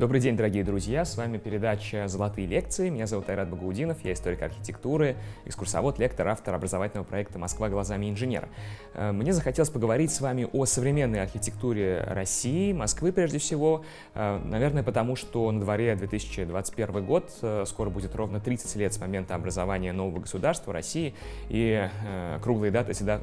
Добрый день, дорогие друзья! С вами передача «Золотые лекции». Меня зовут Айрат Багаудинов, я историк архитектуры, экскурсовод, лектор, автор образовательного проекта «Москва глазами инженера». Э, мне захотелось поговорить с вами о современной архитектуре России, Москвы прежде всего, э, наверное, потому что на дворе 2021 год, э, скоро будет ровно 30 лет с момента образования нового государства России, и круглые даты всегда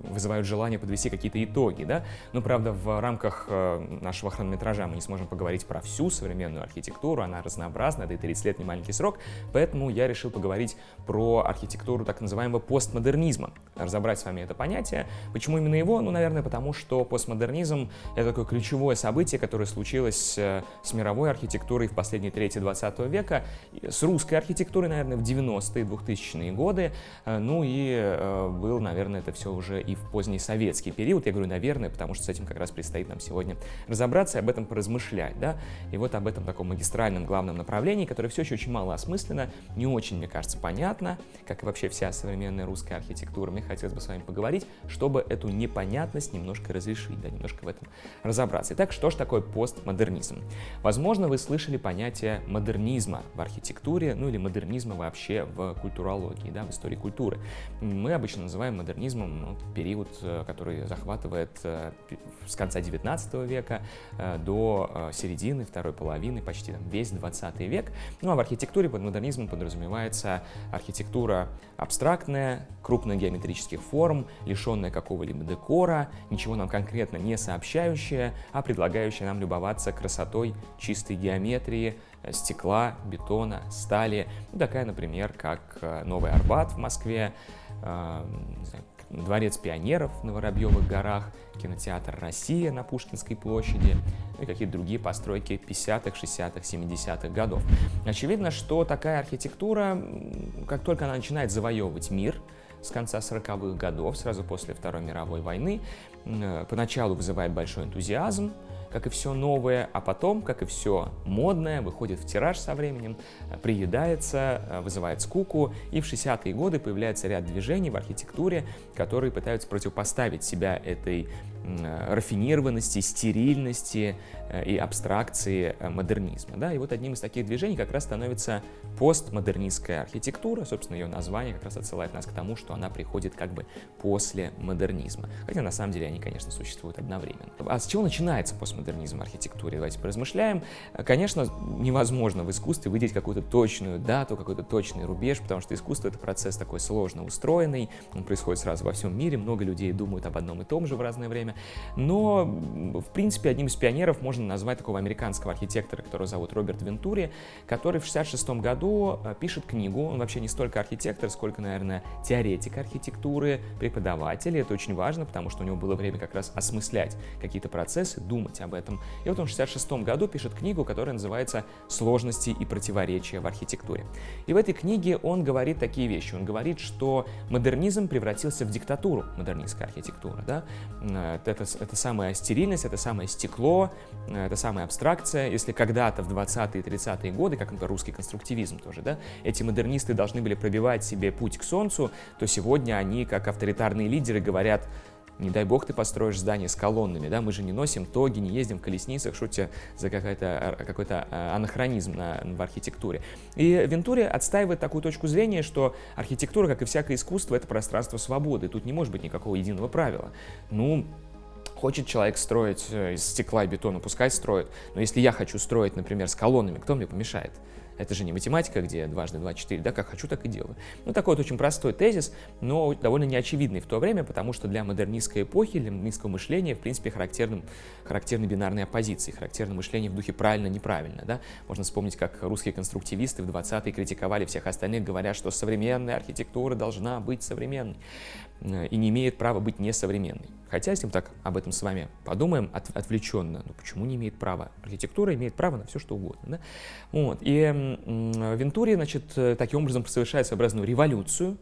вызывают желание подвести какие-то итоги, да? Но, правда, в рамках нашего хронометража мы не сможем поговорить про всю современную архитектуру, она разнообразна, это и 30 лет не маленький срок, поэтому я решил поговорить про архитектуру так называемого постмодернизма, разобрать с вами это понятие. Почему именно его? Ну, наверное, потому что постмодернизм — это такое ключевое событие, которое случилось э, с мировой архитектурой в последние трети 20 века, с русской архитектурой, наверное, в 90-е, 2000-е годы, э, ну и э, был, наверное, это все уже и в поздний советский период. Я говорю, наверное, потому что с этим как раз предстоит нам сегодня разобраться и об этом поразмышлять, да. И вот вот об этом таком магистральном главном направлении, которое все еще очень мало осмысленно, не очень, мне кажется, понятно, как и вообще вся современная русская архитектура. Мне хотелось бы с вами поговорить, чтобы эту непонятность немножко разрешить, да, немножко в этом разобраться. Итак, что же такое постмодернизм? Возможно, вы слышали понятие модернизма в архитектуре, ну или модернизма вообще в культурологии, да, в истории культуры. Мы обычно называем модернизмом ну, период, э, который захватывает э, с конца 19 века э, до середины второй половины, почти там, весь 20 век. Ну а в архитектуре под модернизмом подразумевается архитектура абстрактная, крупногеометрических форм, лишенная какого-либо декора, ничего нам конкретно не сообщающая, а предлагающая нам любоваться красотой чистой геометрии, э, стекла, бетона, стали. Ну, такая, например, как э, Новый Арбат в Москве, э, Дворец пионеров на Воробьевых горах, кинотеатр «Россия» на Пушкинской площади и какие-то другие постройки 50-х, 60-х, 70-х годов. Очевидно, что такая архитектура, как только она начинает завоевывать мир, с конца 40-х годов, сразу после Второй мировой войны, поначалу вызывает большой энтузиазм, как и все новое, а потом, как и все модное, выходит в тираж со временем, э, приедается, э, вызывает скуку, и в 60-е годы появляется ряд движений в архитектуре, которые пытаются противопоставить себя этой Э, рафинированности, стерильности и абстракции модернизма. Да? И вот одним из таких движений как раз становится постмодернистская архитектура. Собственно, ее название как раз отсылает нас к тому, что она приходит как бы после модернизма. Хотя на самом деле они, конечно, существуют одновременно. А с чего начинается постмодернизм в архитектуре? Давайте поразмышляем. Конечно, невозможно в искусстве выделить какую-то точную дату, какой-то точный рубеж, потому что искусство — это процесс такой сложно устроенный, он происходит сразу во всем мире, много людей думают об одном и том же в разное время. Но, в принципе, одним из пионеров можно назвать такого американского архитектора, которого зовут Роберт Вентури, который в 66 году э, пишет книгу. Он вообще не столько архитектор, сколько, наверное, теоретик архитектуры, преподаватель. И это очень важно, потому что у него было время как раз осмыслять какие-то процессы, думать об этом. И вот он в 66 году пишет книгу, которая называется «Сложности и противоречия в архитектуре». И в этой книге он говорит такие вещи. Он говорит, что модернизм превратился в диктатуру модернистской архитектуры. Да? Э, это, это самая стерильность, это самое стекло, э, это самая абстракция. Если когда-то в 20-е и 30-е годы, как, например, русский конструктивизм тоже, да, эти модернисты должны были пробивать себе путь к солнцу, то сегодня они, как авторитарные лидеры, говорят, не дай бог ты построишь здание с колоннами, да, мы же не носим тоги, не ездим в колесницах, что тебе за какой-то какой анахронизм на, в архитектуре. И Вентури отстаивает такую точку зрения, что архитектура, как и всякое искусство, это пространство свободы, тут не может быть никакого единого правила. Ну, Хочет человек строить э, из стекла и бетона, пускай строит. Но если я хочу строить, например, с колоннами, кто мне помешает? Это же не математика, где дважды два четыре, да, как хочу, так и делаю. Ну, такой вот очень простой тезис, но довольно неочевидный в то время, потому что для модернистской эпохи, для модернистского мышления, в принципе, характерным, характерны бинарные оппозиции, характерно мышление в духе правильно-неправильно, да. Можно вспомнить, как русские конструктивисты в 20-е критиковали всех остальных, говоря, что современная архитектура должна быть современной и не имеет права быть несовременной. Хотя, если мы так об этом с вами подумаем от, отвлеченно, ну почему не имеет права? Архитектура имеет право на все, что угодно. Да? Вот. И Вентури, значит, таким образом совершает своеобразную революцию,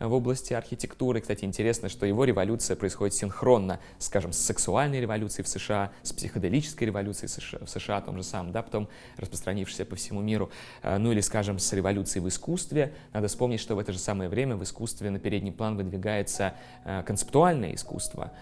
в области архитектуры. Кстати, интересно, что его революция происходит синхронно, скажем, с сексуальной революцией в США, с психоделической революцией в США, том же самом, да, потом распространившейся по всему миру, ну или, скажем, с революцией в искусстве. Надо вспомнить, что в это же самое время в искусстве на передний план выдвигается концептуальное искусство,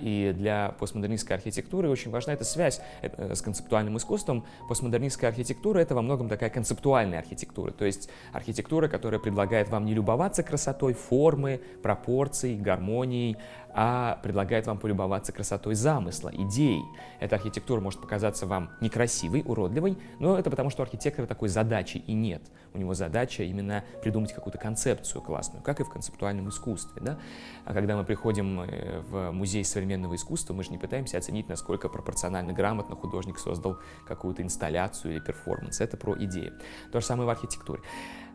и для постмодернистской архитектуры очень важна эта связь э, с концептуальным искусством. Постмодернистская архитектура — это во многом такая концептуальная архитектура, то есть архитектура, которая предлагает вам не любоваться красотой формы, пропорций, гармонией, а предлагает вам полюбоваться красотой замысла, идей. Эта архитектура может показаться вам некрасивой, уродливой, но это потому, что у архитектора такой задачи и нет. У него задача именно придумать какую-то концепцию классную, как и в концептуальном искусстве. Да? А когда мы приходим э, в музей современного искусства, мы же не пытаемся оценить, насколько пропорционально грамотно художник создал какую-то инсталляцию или перформанс. Это про идеи. То же самое в архитектуре.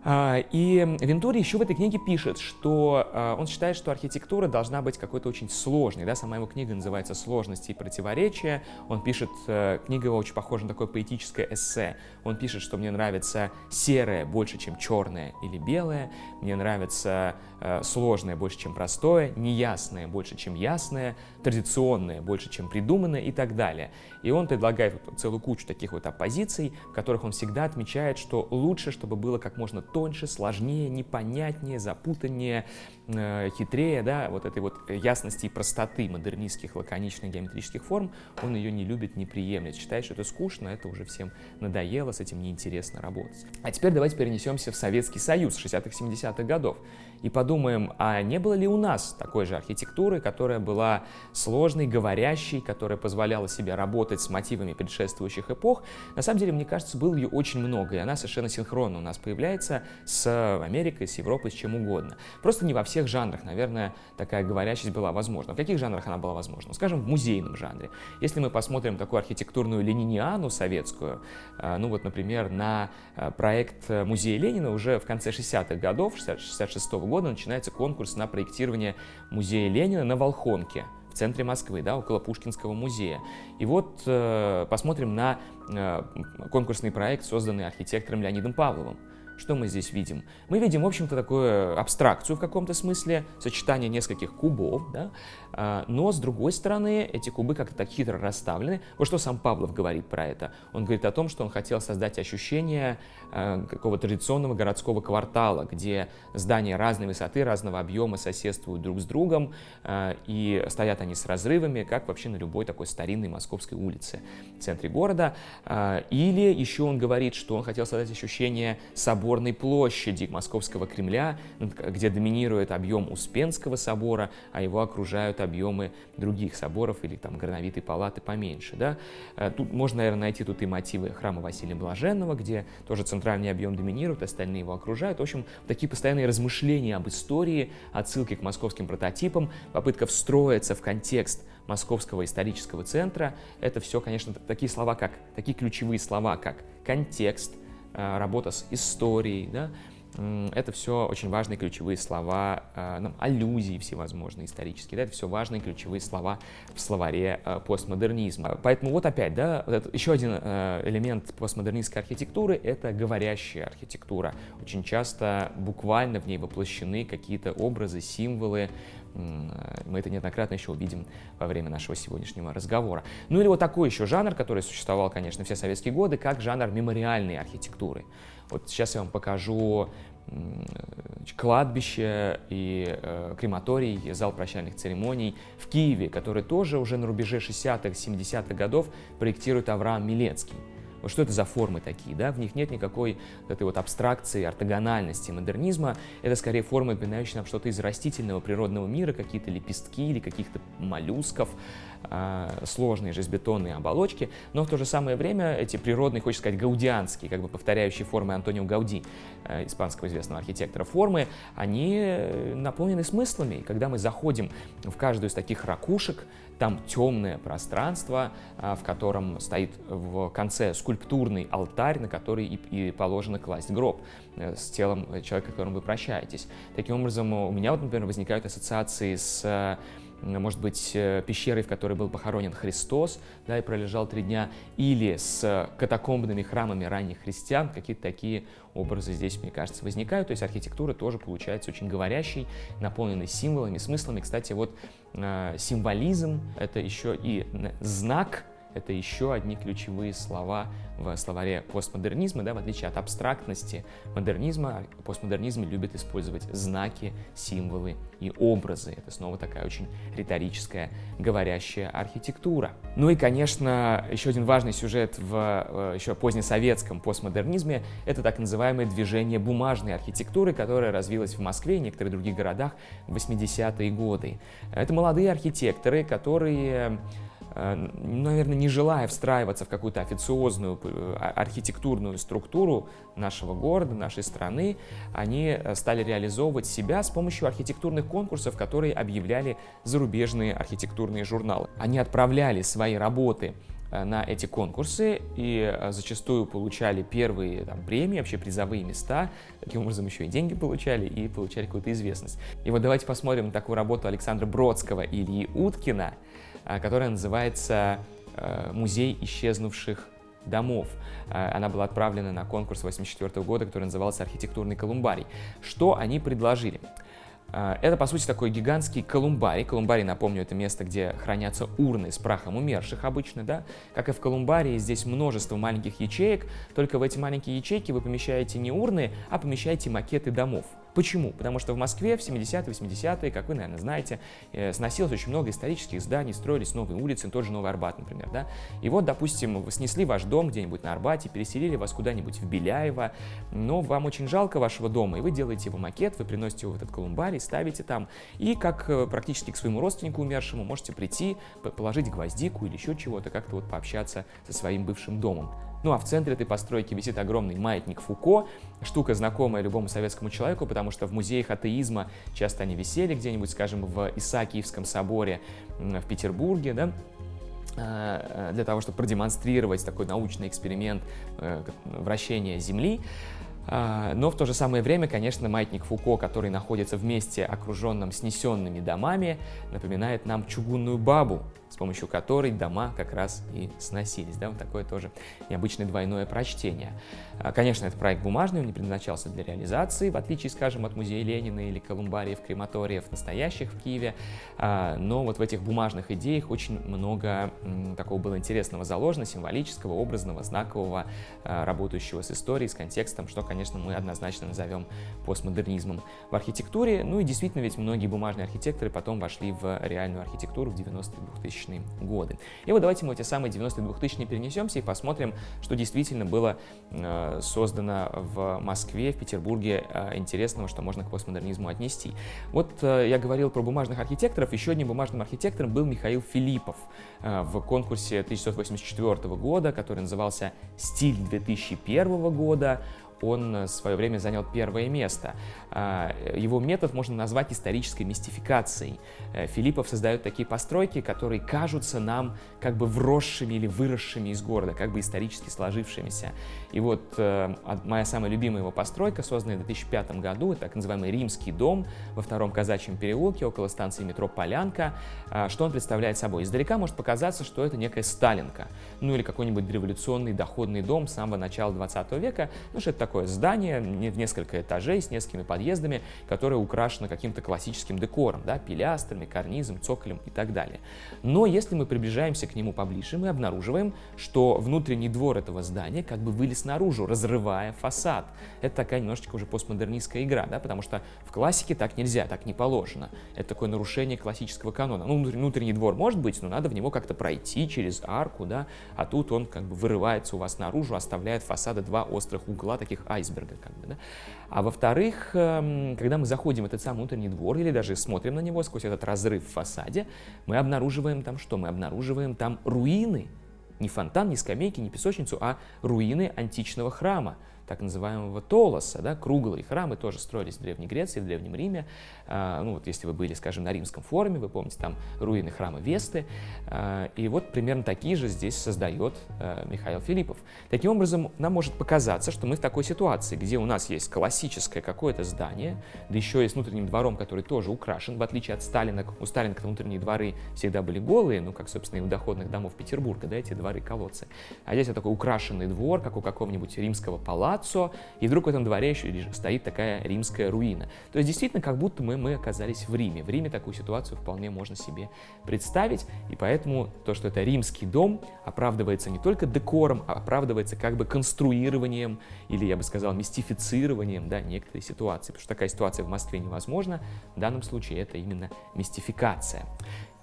А, и Вентури еще в этой книге пишет, что а, он считает, что архитектура должна быть какой-то очень сложной. Да? Сама его книга называется «Сложности и противоречия». Он пишет, э, книга его очень похожа на такое поэтическое эссе. Он пишет, что мне нравится серое больше, чем черное или белое, мне нравится сложное больше, чем простое, неясное больше, чем ясное, традиционное больше, чем придуманное и так далее. И он предлагает вот целую кучу таких вот оппозиций, в которых он всегда отмечает, что лучше, чтобы было как можно тоньше, сложнее, непонятнее, запутаннее, э, хитрее, да, вот этой вот ясности и простоты модернистских лаконичных геометрических форм, он ее не любит, не приемлет, считает, что это скучно, это уже всем надоело, с этим неинтересно работать. А теперь давайте перенесемся в Советский Союз 60-70-х годов и подумаем, а не было ли у нас такой же архитектуры, которая была сложной, говорящей, которая позволяла себе работать с мотивами предшествующих эпох. На самом деле, мне кажется, было ее очень много, и она совершенно синхронно у нас появляется с Америкой, с Европой, с чем угодно. Просто не во всех жанрах, наверное, такая говорящесть была возможна. В каких жанрах она была возможна? Скажем, в музейном жанре. Если мы посмотрим такую архитектурную лениниану советскую, э, ну вот, например, на э, проект музея Ленина уже в конце 60-х годов, 66 -го года, начинается конкурс на проектирование музея Ленина на Волхонке в центре Москвы, да, около Пушкинского музея. И вот э, посмотрим на э, конкурсный проект, созданный архитектором Леонидом Павловым. Что мы здесь видим? Мы видим, в общем-то, такую абстракцию в каком-то смысле, сочетание нескольких кубов, да? А, но, с другой стороны, эти кубы как-то так хитро расставлены. Вот что сам Павлов говорит про это. Он говорит о том, что он хотел создать ощущение а, какого-то традиционного городского квартала, где здания разной высоты, разного объема соседствуют друг с другом, а, и стоят они с разрывами, как вообще на любой такой старинной московской улице в центре города. Или еще он говорит, что он хотел создать ощущение соборной площади Московского Кремля, где доминирует объем Успенского собора, а его окружают объемы других соборов или там горновитой палаты поменьше. Да? Э, тут можно, наверное, найти тут и мотивы храма Василия Блаженного, где тоже центральный объем доминирует, остальные его окружают. В общем, такие постоянные размышления об истории, отсылки к московским прототипам, попытка встроиться в контекст московского исторического центра. Это все, конечно, такие слова, как, такие ключевые слова, как контекст, Э, работа с историей, да, это все очень важные ключевые слова, э, ну, аллюзии всевозможные исторические, да, это все важные ключевые слова в словаре э, постмодернизма. Поэтому вот опять, да, вот еще один элемент постмодернистской архитектуры — это говорящая архитектура. Очень часто буквально в ней воплощены какие-то образы, символы, мы это неоднократно еще увидим во время нашего сегодняшнего разговора. Ну или вот такой еще жанр, который существовал, конечно, все советские годы, как жанр мемориальной архитектуры. Вот сейчас я вам покажу кладбище и э, крематорий, зал прощальных церемоний в Киеве, который тоже уже на рубеже 60-х, 70-х годов проектирует Авраам Милецкий. Вот что это за формы такие, да? В них нет никакой этой вот абстракции, ортогональности модернизма. Это скорее формы, напоминающие нам что-то из растительного природного мира, какие-то лепестки или каких-то моллюсков, э, сложные железобетонные оболочки. Но в то же самое время эти природные, хочется сказать, гаудианские, как бы повторяющие формы Антонио Гауди, э, испанского известного архитектора, формы, они э, наполнены смыслами. И когда мы заходим в каждую из таких ракушек, там темное пространство, а, в котором стоит в конце скульптурный алтарь, на который и, положено класть гроб э, с телом человека, с которым вы прощаетесь. Таким образом, у меня, вот, например, возникают ассоциации с может быть, э, пещерой, в которой был похоронен Христос, да, и пролежал три дня, или с катакомбными храмами ранних христиан, какие-то такие образы здесь, мне кажется, возникают. То есть архитектура тоже получается очень говорящей, наполненной символами, смыслами. Кстати, вот э, символизм — это еще и знак это еще одни ключевые слова в словаре постмодернизма, да, в отличие от абстрактности модернизма, постмодернизм любит использовать знаки, символы и образы. Это снова такая очень риторическая, говорящая архитектура. Ну и, конечно, еще один важный сюжет в э, еще позднесоветском постмодернизме — это так называемое движение бумажной архитектуры, которое развилось в Москве и некоторых других городах в 80-е годы. Это молодые архитекторы, которые наверное, не желая встраиваться в какую-то официозную э, а, архитектурную структуру нашего города, нашей страны, они э, стали реализовывать себя с помощью архитектурных конкурсов, которые объявляли зарубежные архитектурные журналы. Они отправляли свои работы на эти конкурсы и зачастую получали первые там, премии, вообще призовые места, таким образом еще и деньги получали и получали какую-то известность. И вот давайте посмотрим на такую работу Александра Бродского Ильи Уткина, которая называется э, «Музей исчезнувших домов». А, она была отправлена на конкурс 1984 года, который назывался «Архитектурный колумбарий». Что они предложили? Это, по сути, такой гигантский колумбарий. Колумбарий, напомню, это место, где хранятся урны с прахом умерших обычно, да. Как и в колумбарии, здесь множество маленьких ячеек, только в эти маленькие ячейки вы помещаете не урны, а помещаете макеты домов. Почему? Потому что в Москве в 70-е, 80-е, как вы, наверное, знаете, э, сносилось очень много исторических зданий, строились новые улицы, тот же Новый Арбат, например, да? И вот, допустим, снесли ваш дом где-нибудь на Арбате, переселили вас куда-нибудь в Беляево, но вам очень жалко вашего дома, и вы делаете его макет, вы приносите его в этот колумбарий, ставите там, и как э, практически к своему родственнику умершему можете прийти, положить гвоздику или еще чего-то, как-то вот пообщаться со своим бывшим домом. Ну а в центре этой постройки висит огромный маятник Фуко, штука знакомая любому советскому человеку, потому что в музеях атеизма часто они висели где-нибудь, скажем, в Исаакиевском соборе в Петербурге, да, э, для того, чтобы продемонстрировать такой научный эксперимент э, вращения Земли. А, но в то же самое время, конечно, маятник Фуко, который находится в месте, окруженном снесенными домами, напоминает нам чугунную бабу, с помощью которой дома как раз и сносились. Да, вот такое тоже необычное двойное прочтение. А, конечно, этот проект бумажный, он не предназначался для реализации, в отличие, скажем, от музея Ленина или колумбариев, крематориев, настоящих в Киеве. А, но вот в этих бумажных идеях очень много такого было интересного заложено, символического, образного, знакового, а, работающего с историей, с контекстом, что, конечно, мы однозначно назовем постмодернизмом в архитектуре. Ну и действительно, ведь многие бумажные архитекторы потом вошли в реальную архитектуру в 90-е 2000-е годы. И вот давайте мы эти самые 90-е 2000-е перенесемся и посмотрим, что действительно было э, создано в Москве, в Петербурге э, интересного, что можно к постмодернизму отнести. Вот э, я говорил про бумажных архитекторов, еще одним бумажным архитектором был Михаил Филиппов в конкурсе 1984 года, который назывался «Стиль 2001 года» он в свое время занял первое место. А, его метод можно назвать исторической мистификацией. Э, Филиппов создает такие постройки, которые кажутся нам как бы вросшими или выросшими из города, как бы исторически сложившимися. И вот э, моя самая любимая его постройка, созданная в 2005 году, это так называемый Римский дом во втором казачьем переулке около станции метро Полянка. А, что он представляет собой? Издалека может показаться, что это некая Сталинка, ну или какой-нибудь революционный доходный дом самого начала 20 века, ну что это такое здание в несколько этажей с несколькими подъездами, которая украшена каким-то классическим декором, да, пилястрами, карнизом, цоколем и так далее. Но если мы приближаемся к нему поближе, мы обнаруживаем, что внутренний двор этого здания как бы вылез наружу, разрывая фасад. Это такая немножечко уже постмодернистская игра, да, потому что в классике так нельзя, так не положено. Это такое нарушение классического канона. Ну, внутренний двор может быть, но надо в него как-то пройти через арку, да, а тут он как бы вырывается у вас наружу, оставляет фасада два острых угла, таких айсберга, как бы, да. А во-вторых, эм, когда мы заходим в этот самый внутренний двор или даже смотрим на него сквозь этот разрыв в фасаде, мы обнаруживаем там что? Мы обнаруживаем там руины. Не фонтан, не скамейки, не песочницу, а руины античного храма так называемого Толоса, да, круглые храмы тоже строились в Древней Греции, в Древнем Риме. А, ну вот если вы были, скажем, на Римском форуме, вы помните, там руины храма Весты. А, и вот примерно такие же здесь создает а, Михаил Филиппов. Таким образом, нам может показаться, что мы в такой ситуации, где у нас есть классическое какое-то здание, да еще и с внутренним двором, который тоже украшен, в отличие от Сталина. У Сталина внутренние дворы всегда были голые, ну, как, собственно, и у доходных домов Петербурга, да, эти дворы-колодцы. А здесь вот такой украшенный двор, как у какого-нибудь римского палаццо, и вдруг в этом дворе еще стоит такая римская руина. То есть, действительно, как будто мы, мы оказались в Риме. В Риме такую ситуацию вполне можно себе представить, и поэтому то, что это римский дом, оправдывается не только декором, а оправдывается как бы конструированием, или, я бы сказал, мистифицированием, да, некоторой ситуации. Потому что такая ситуация в Москве невозможна. В данном случае это именно мистификация.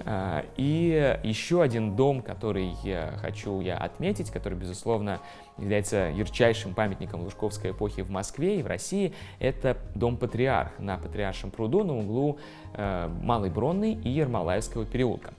А, и еще один дом, который я хочу я отметить, который, безусловно, является ярчайшим памятником Лужковской эпохи в Москве и в России, это дом Патриарх на Патриаршем пруду на углу э, Малой Бронной и Ермолаевского переулка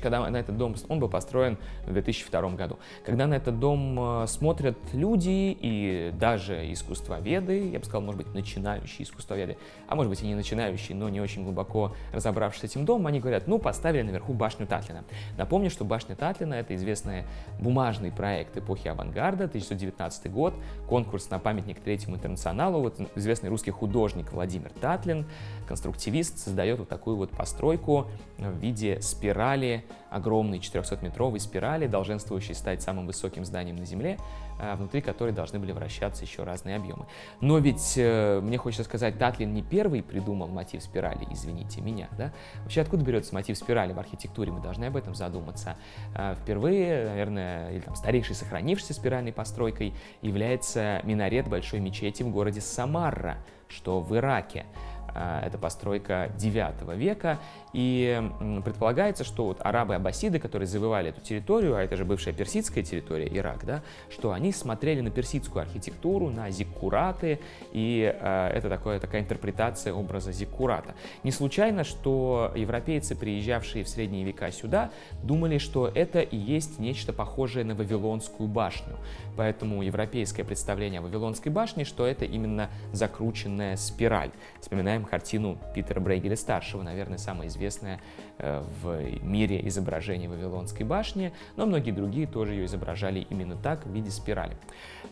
когда на этот дом, он был построен в 2002 году. Когда на этот дом э, смотрят люди и даже искусствоведы, я бы сказал, может быть, начинающие искусствоведы, а может быть и не начинающие, но не очень глубоко разобравшись с этим домом, они говорят, ну, поставили наверху башню Татлина. Напомню, что башня Татлина — это известный бумажный проект эпохи авангарда, 1919 год, конкурс на памятник Третьему интернационалу. Вот известный русский художник Владимир Татлин, конструктивист, создает вот такую вот постройку в виде спирали огромной 400-метровой спирали, долженствующей стать самым высоким зданием на Земле, а, внутри которой должны были вращаться еще разные объемы. Но ведь, э, мне хочется сказать, Татлин не первый придумал мотив спирали, извините меня, да? Вообще, откуда берется мотив спирали в архитектуре, мы должны об этом задуматься. А, впервые, наверное, или там старейшей сохранившейся спиральной постройкой является минарет большой мечети в городе Самарра, что в Ираке. А, это постройка 9 века, и предполагается, что вот арабы-аббасиды, которые завоевали эту территорию, а это же бывшая персидская территория, Ирак, да, что они смотрели на персидскую архитектуру, на зиккураты, и э, это такое, такая интерпретация образа зиккурата. Не случайно, что европейцы, приезжавшие в средние века сюда, думали, что это и есть нечто похожее на Вавилонскую башню. Поэтому европейское представление о Вавилонской башне, что это именно закрученная спираль. Вспоминаем картину Питера Брейгеля-старшего, наверное, самая известная известная э, в мире изображений Вавилонской башни, но многие другие тоже ее изображали именно так, в виде спирали.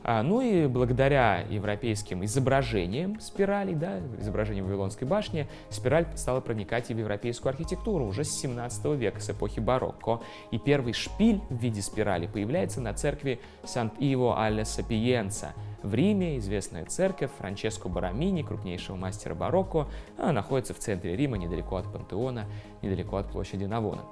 А, ну и благодаря европейским изображениям спиралей, да, изображениям Вавилонской башни, спираль стала проникать и в европейскую архитектуру уже с 17 века, с эпохи барокко. И первый шпиль в виде спирали появляется на церкви Сант-Иво алле Сапиенца – в Риме известная церковь Франческо Барамини, крупнейшего мастера барокко, находится в центре Рима, недалеко от Пантеона, недалеко от площади Навона.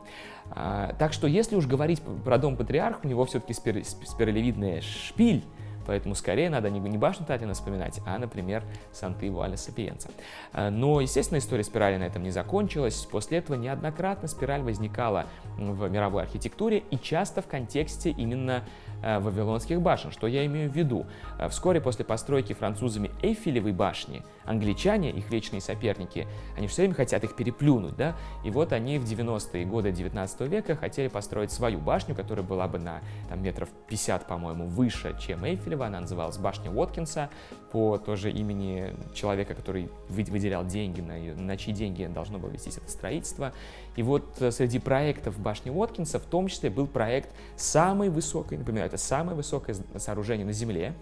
А, так что, если уж говорить про дом патриарха, у него все-таки спир спиралевидная шпиль, Поэтому скорее надо не, не башню Татина вспоминать, а, например, Санты Вуаля Сапиенца. А, но, естественно, история спирали на этом не закончилась. После этого неоднократно спираль возникала в мировой архитектуре и часто в контексте именно Э, вавилонских башен. Что я имею в виду? Э, вскоре после постройки французами Эйфелевой башни, англичане, их вечные соперники, они все время хотят их переплюнуть, да? И вот они в 90-е годы 19 века хотели построить свою башню, которая была бы на там, метров 50, по-моему, выше, чем Эйфелева. Она называлась башня Уоткинса по тоже имени человека, который выделял деньги, на, на чьи деньги должно было вестись это строительство. И вот э, среди проектов башни Уоткинса в том числе был проект самой высокой, например, это самое высокое сооружение на Земле.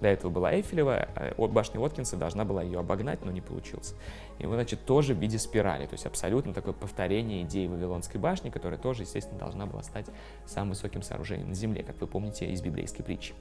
До этого была Эйфелева, а башня Уоткинса должна была ее обогнать, но не получилось. И вот, значит, тоже в виде спирали, то есть абсолютно такое повторение идеи Вавилонской башни, которая тоже, естественно, должна была стать самым высоким сооружением на Земле, как вы помните из библейской притчи.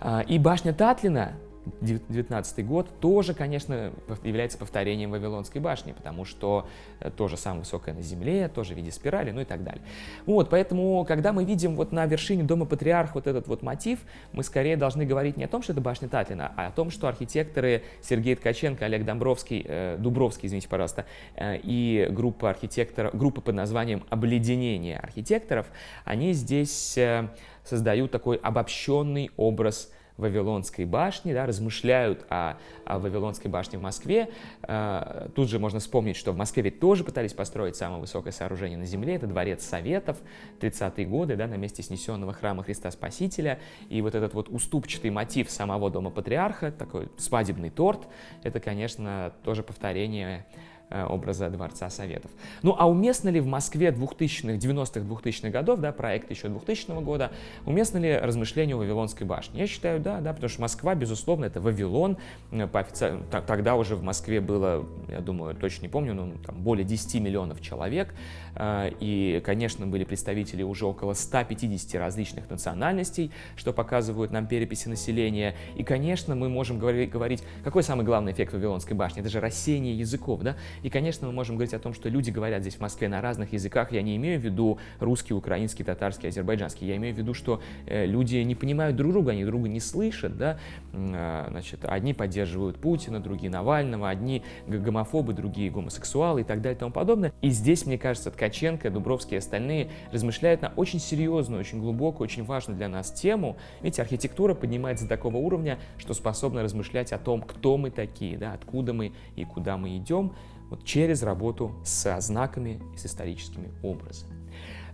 А, и башня Татлина 19 год тоже, конечно, является повторением Вавилонской башни, потому что э, тоже самое высокое на земле, тоже в виде спирали, ну и так далее. Вот, поэтому, когда мы видим вот на вершине дома Патриарх вот этот вот мотив, мы скорее должны говорить не о том, что это башня Татлина, а о том, что архитекторы Сергей Ткаченко, Олег Домбровский, э, Дубровский, извините, пожалуйста, э, и группа архитекторов, группа под названием «Обледенение архитекторов», они здесь э, создают такой обобщенный образ Вавилонской башни, да, размышляют о, о Вавилонской башне в Москве. Э, тут же можно вспомнить, что в Москве ведь тоже пытались построить самое высокое сооружение на Земле, это Дворец Советов, 30-е годы, да, на месте снесенного храма Христа Спасителя. И вот этот вот уступчатый мотив самого Дома Патриарха, такой свадебный торт, это, конечно, тоже повторение образа Дворца Советов. Ну а уместно ли в Москве 2000-х, 90-х, 2000-х годов, да, проект еще 2000 года, уместно ли размышления о Вавилонской башне? Я считаю, да, да, потому что Москва, безусловно, это Вавилон. Э, по офици... Тогда уже в Москве было, я думаю, точно не помню, но там более 10 миллионов человек. Э, и, конечно, были представители уже около 150 различных национальностей, что показывают нам переписи населения. И, конечно, мы можем говорить, какой самый главный эффект Вавилонской башни? Это же рассеяние языков, да? И, конечно, мы можем говорить о том, что люди говорят здесь в Москве на разных языках. Я не имею в виду русский, украинский, татарский, азербайджанский. Я имею в виду, что э, люди не понимают друг друга, они друг друга не слышат. Да? А, значит, одни поддерживают Путина, другие Навального, одни гомофобы, другие гомосексуалы и так далее и тому подобное. И здесь, мне кажется, Ткаченко, Дубровский и остальные размышляют на очень серьезную, очень глубокую, очень важную для нас тему. Видите, архитектура поднимается до такого уровня, что способна размышлять о том, кто мы такие, да, откуда мы и куда мы идем вот через работу со знаками и с историческими образами.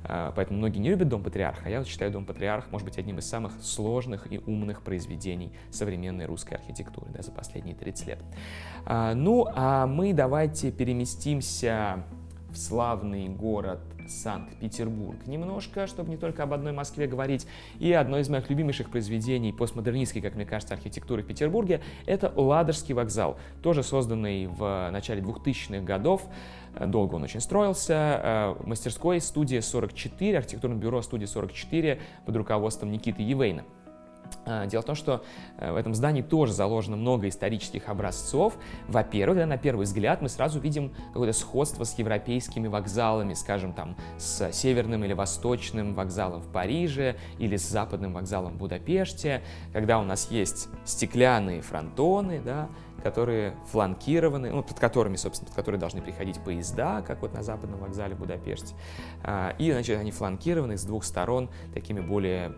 А, поэтому многие не любят «Дом Патриарха», а я считаю «Дом Патриарх» может быть одним из самых сложных и умных произведений современной русской архитектуры да, за последние 30 лет. А, ну, а мы давайте переместимся в славный город Санкт-Петербург. Немножко, чтобы не только об одной Москве говорить. И одно из моих любимейших произведений постмодернистской, как мне кажется, архитектуры в Петербурге, это Ладожский вокзал, тоже созданный в начале 2000-х годов. Долго он очень строился. Э, мастерской студия 44, архитектурное бюро студия 44 под руководством Никиты Евейна. А, дело в том, что э, в этом здании тоже заложено много исторических образцов. Во-первых, да, на первый взгляд мы сразу видим какое-то сходство с европейскими вокзалами, скажем, там, с северным или восточным вокзалом в Париже или с западным вокзалом в Будапеште, когда у нас есть стеклянные фронтоны, да, которые фланкированы, ну, под которыми, собственно, под которые должны приходить поезда, как вот на западном вокзале в Будапеште. А, и, значит, они фланкированы с двух сторон такими более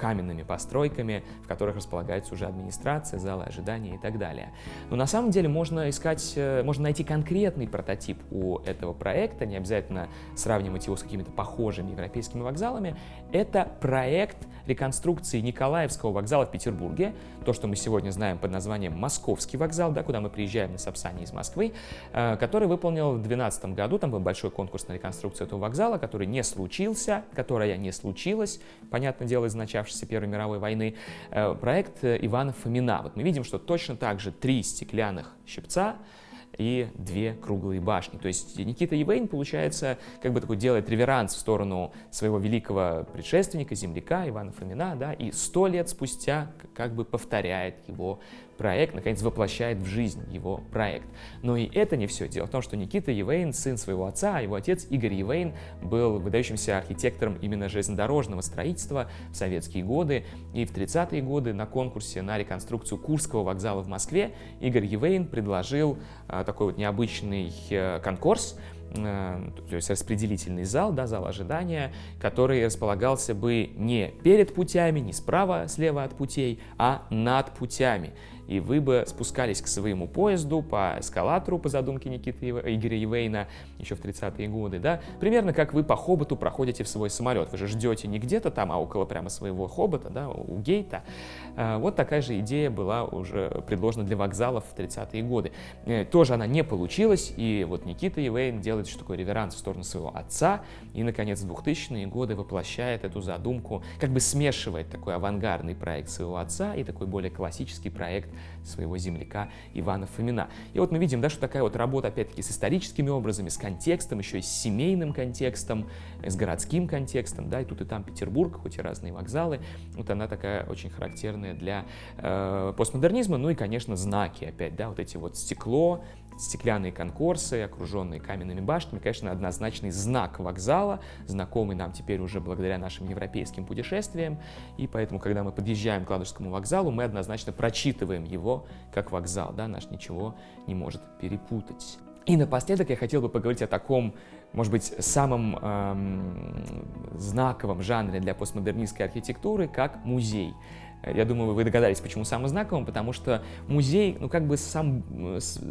каменными постройками, в которых располагается уже администрация, залы ожидания и так далее. Но на самом деле можно искать, э, можно найти конкретный прототип у этого проекта, не обязательно сравнивать его с какими-то похожими европейскими вокзалами. Это проект реконструкции Николаевского вокзала в Петербурге, то, что мы сегодня знаем под названием Московский вокзал, да, куда мы приезжаем на Сапсане из Москвы, э, который выполнил в 2012 году, там был большой конкурс на реконструкцию этого вокзала, который не случился, которая не случилась, понятное дело, из начавшейся Первой мировой войны, э, проект Ивана Фомина. Вот мы видим, что точно так же три стеклянных щипца, и две круглые башни. То есть Никита Евейн, получается, как бы такой делает реверанс в сторону своего великого предшественника, земляка Ивана Фомина, да, и сто лет спустя как бы повторяет его проект, наконец, воплощает в жизнь его проект. Но и это не все. Дело в том, что Никита Евейн, сын своего отца, а его отец Игорь Евейн был выдающимся архитектором именно железнодорожного строительства в советские годы. И в 30-е годы на конкурсе на реконструкцию Курского вокзала в Москве Игорь Евейн предложил а, такой вот необычный а, конкурс, э, то есть распределительный зал, да, зал ожидания, который располагался бы не перед путями, не справа, слева от путей, а над путями и вы бы спускались к своему поезду по эскалатору, по задумке Никиты Игоря Евейна еще в 30-е годы, да, примерно как вы по хоботу проходите в свой самолет. Вы же ждете не где-то там, а около прямо своего хобота, да, у гейта. А, вот такая же идея была уже предложена для вокзалов в 30-е годы. Э, тоже она не получилась, и вот Никита Евейн делает что такое реверанс в сторону своего отца, и, наконец, в 2000-е годы воплощает эту задумку, как бы смешивает такой авангардный проект своего отца и такой более классический проект своего земляка Ивана Фомина. И вот мы видим, да, что такая вот работа, опять-таки, с историческими образами, с контекстом, еще и с семейным контекстом, с городским контекстом, да, и тут и там Петербург, хоть и разные вокзалы, вот она такая очень характерная для э, постмодернизма, ну и, конечно, знаки опять, да, вот эти вот стекло, стеклянные конкурсы, окруженные каменными башнями, конечно, однозначный знак вокзала, знакомый нам теперь уже благодаря нашим европейским путешествиям, и поэтому, когда мы подъезжаем к Ладожскому вокзалу, мы однозначно прочитываем его как вокзал, да, наш ничего не может перепутать. И напоследок я хотел бы поговорить о таком, может быть, самом эм, знаковом жанре для постмодернистской архитектуры, как музей. Я думаю, вы догадались, почему самым знаковым, потому что музей, ну, как бы сам,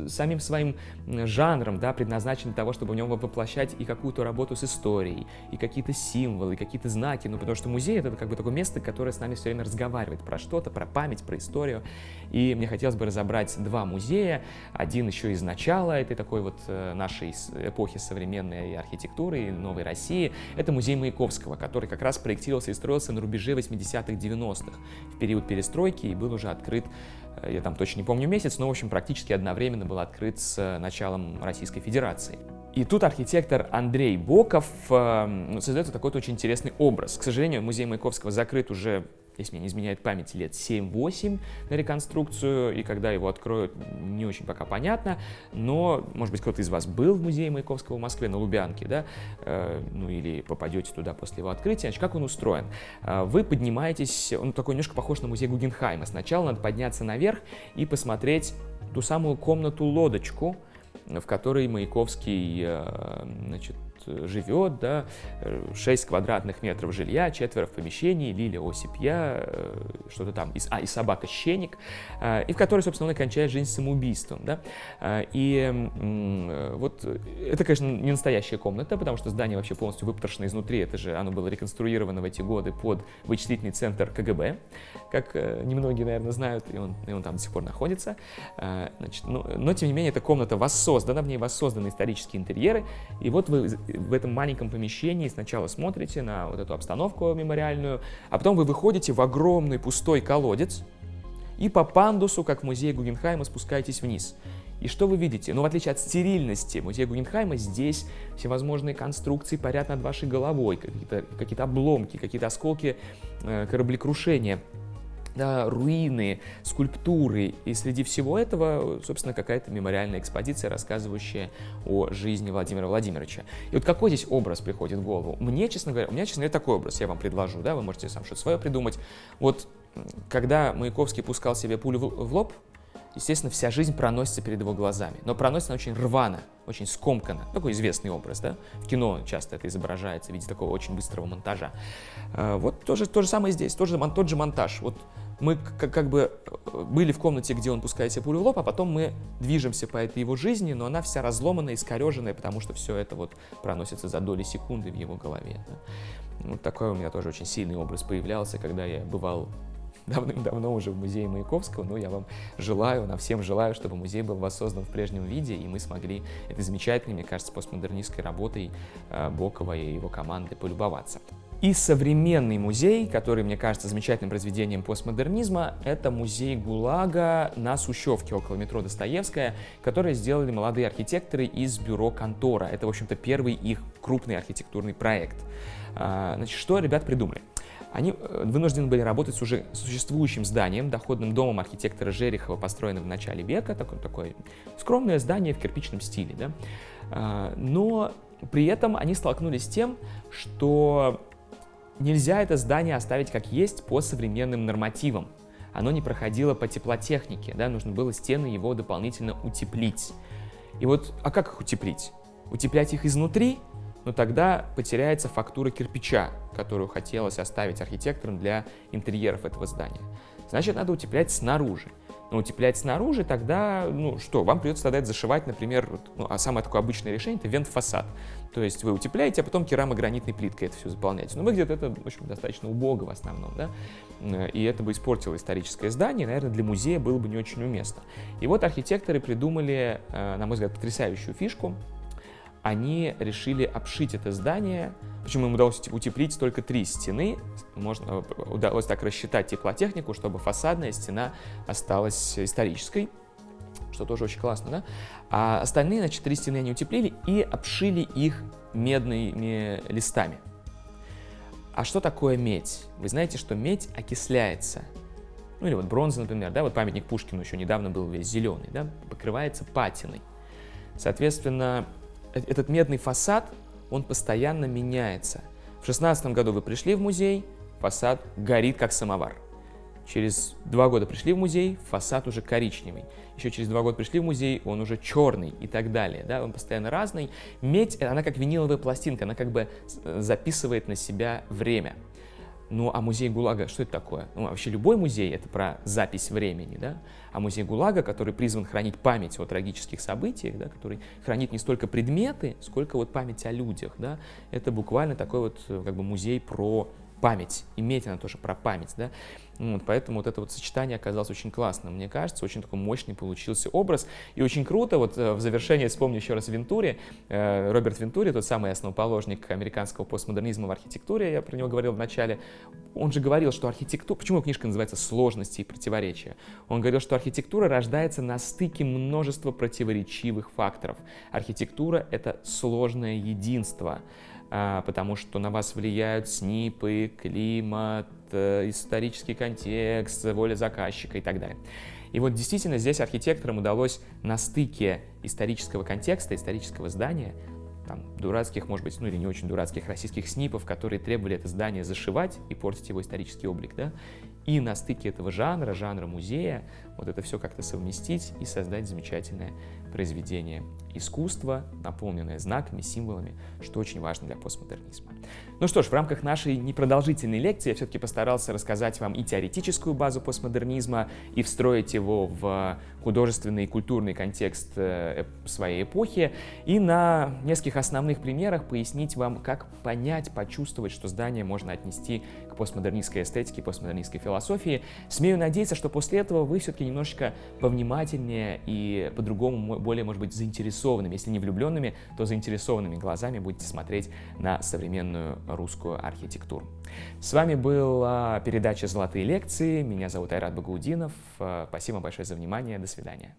самим своим жанром, да, предназначен для того, чтобы в нем воплощать и какую-то работу с историей, и какие-то символы, и какие-то знаки, ну, потому что музей — это как бы такое место, которое с нами все время разговаривает про что-то, про память, про историю, и мне хотелось бы разобрать два музея, один еще из начала этой такой вот э, нашей эпохи современной архитектуры и новой России, это музей Маяковского, который как раз проектировался и строился на рубеже 80-х, 90-х, в период перестройки, и был уже открыт э, я там точно не помню месяц, но, в общем, практически одновременно был открыт с э, началом Российской Федерации. И тут архитектор Андрей Боков э, создает такой очень интересный образ. К сожалению, музей Маяковского закрыт уже если мне не изменяет память, лет 7-8 на реконструкцию, и когда его откроют, не очень пока понятно, но, может быть, кто-то из вас был в музее Маяковского в Москве на Лубянке, да, э, ну или попадете туда после его открытия, значит, как он устроен? Э, вы поднимаетесь, он такой немножко похож на музей Гугенхайма, сначала надо подняться наверх и посмотреть ту самую комнату-лодочку, в которой Маяковский, э, значит, живет, да, 6 квадратных метров жилья, четверо в помещении, Лилия Осипья, э, что-то там, а, и собака Щеник, э, и в которой, собственно, он кончает жизнь самоубийством, да, э, и вот это, конечно, не настоящая комната, потому что здание вообще полностью выпотрошено изнутри, это же оно было реконструировано в эти годы под вычислительный центр КГБ, как немногие, наверное, знают, и он, и он там до сих пор находится, значит, но, но, тем не менее, эта комната воссоздана, в ней воссозданы исторические интерьеры, и вот вы в этом маленьком помещении сначала смотрите на вот эту обстановку мемориальную, а потом вы выходите в огромный пустой колодец и по пандусу, как в музее Гугенхайма, спускаетесь вниз. И что вы видите? Ну, в отличие от стерильности музея Гугенхайма, здесь всевозможные конструкции парят над вашей головой, какие-то какие обломки, какие-то осколки э, кораблекрушения да, руины, скульптуры. И среди всего этого, собственно, какая-то мемориальная экспозиция, рассказывающая о жизни Владимира Владимировича. И вот какой здесь образ приходит в голову? Мне, честно говоря, у меня, честно говоря, такой образ я вам предложу, да, вы можете сам что-то свое придумать. Вот когда Маяковский пускал себе пулю в лоб, естественно, вся жизнь проносится перед его глазами. Но проносится она очень рвано, очень скомканно. Такой известный образ, да? В кино часто это изображается в виде такого очень быстрого монтажа. А, вот то же, то же самое здесь, тоже, тот же монтаж. Вот мы как, как бы э, были в комнате, где он пускает себе пулю в лоб, а потом мы движемся по этой его жизни, но она вся разломанная, искореженная, потому что все это вот проносится за доли секунды в его голове. Да? Вот такой у меня тоже очень сильный образ появлялся, когда я бывал давным-давно уже в музее Маяковского, но я вам желаю, нам всем желаю, чтобы музей был воссоздан в прежнем виде, и мы смогли этой замечательной, мне кажется, постмодернистской работой э, Бокова и его команды полюбоваться. И современный музей, который, мне кажется, замечательным произведением постмодернизма, это музей ГУЛАГа на Сущевке, около метро Достоевская, который сделали молодые архитекторы из бюро «Контора». Это, в общем-то, первый их крупный архитектурный проект. А, значит, что ребят придумали? Они э, вынуждены были работать с уже существующим зданием, доходным домом архитектора Жерехова, построенным в начале века, такое, такое скромное здание в кирпичном стиле. Да? А, но при этом они столкнулись с тем, что Нельзя это здание оставить как есть по современным нормативам. Оно не проходило по теплотехнике, да, нужно было стены его дополнительно утеплить. И вот, а как их утеплить? Утеплять их изнутри? Но тогда потеряется фактура кирпича, которую хотелось оставить архитекторам для интерьеров этого здания. Значит, надо утеплять снаружи утеплять снаружи, тогда, ну что, вам придется тогда это зашивать, например, ну, а самое такое обычное решение — это вент-фасад. То есть вы утепляете, а потом керамогранитной плиткой это все заполняете. Но выглядит это, в общем, достаточно убого в основном, да, и это бы испортило историческое здание, наверное, для музея было бы не очень уместно. И вот архитекторы придумали, э, на мой взгляд, потрясающую фишку — они решили обшить это здание, почему им удалось утеплить только три стены, можно, удалось так рассчитать теплотехнику, чтобы фасадная стена осталась исторической, что тоже очень классно, да? А остальные, значит, три стены они утеплили и обшили их медными листами. А что такое медь? Вы знаете, что медь окисляется. Ну или вот бронза, например, да, вот памятник Пушкину еще недавно был весь зеленый, да, покрывается патиной. Соответственно, Э, этот медный фасад, он постоянно меняется. В шестнадцатом году вы пришли в музей, фасад горит как самовар. Через два года пришли в музей, фасад уже коричневый. Еще через два года пришли в музей, он уже черный и так далее. Да? Он постоянно разный. Медь, она как виниловая пластинка, она как бы э, записывает на себя время. Ну, а музей ГУЛАГа, что это такое? Ну, вообще любой музей — это про запись времени, да? А музей ГУЛАГа, который призван хранить память о трагических событиях, да, который хранит не столько предметы, сколько вот память о людях, да? Это буквально такой вот как бы музей про память, иметь она тоже про память, да, вот, поэтому вот это вот сочетание оказалось очень классным, мне кажется, очень такой мощный получился образ, и очень круто, вот э, в завершение вспомню еще раз Вентури, э, Роберт Вентури, тот самый основоположник американского постмодернизма в архитектуре, я про него говорил в начале, он же говорил, что архитектура, почему книжка называется «Сложности и противоречия», он говорил, что архитектура рождается на стыке множества противоречивых факторов, архитектура — это сложное единство, потому что на вас влияют СНИПы, климат, э, исторический контекст, воля заказчика и так далее. И вот действительно здесь архитекторам удалось на стыке исторического контекста, исторического здания, там, дурацких, может быть, ну или не очень дурацких российских СНИПов, которые требовали это здание зашивать и портить его исторический облик, да, и на стыке этого жанра, жанра музея, вот это все как-то совместить и создать замечательное произведение искусства, наполненное знаками, символами, что очень важно для постмодернизма. Ну что ж, в рамках нашей непродолжительной лекции я все-таки постарался рассказать вам и теоретическую базу постмодернизма, и встроить его в художественный и культурный контекст э, своей эпохи, и на нескольких основных примерах пояснить вам, как понять, почувствовать, что здание можно отнести к постмодернистской эстетике, постмодернистской философии. Смею надеяться, что после этого вы все-таки немножечко повнимательнее и по-другому, более, может быть, заинтересованными, если не влюбленными, то заинтересованными глазами будете смотреть на современную русскую архитектуру. С вами была передача «Золотые лекции». Меня зовут Айрат Багаудинов. Спасибо большое за внимание. До свидания.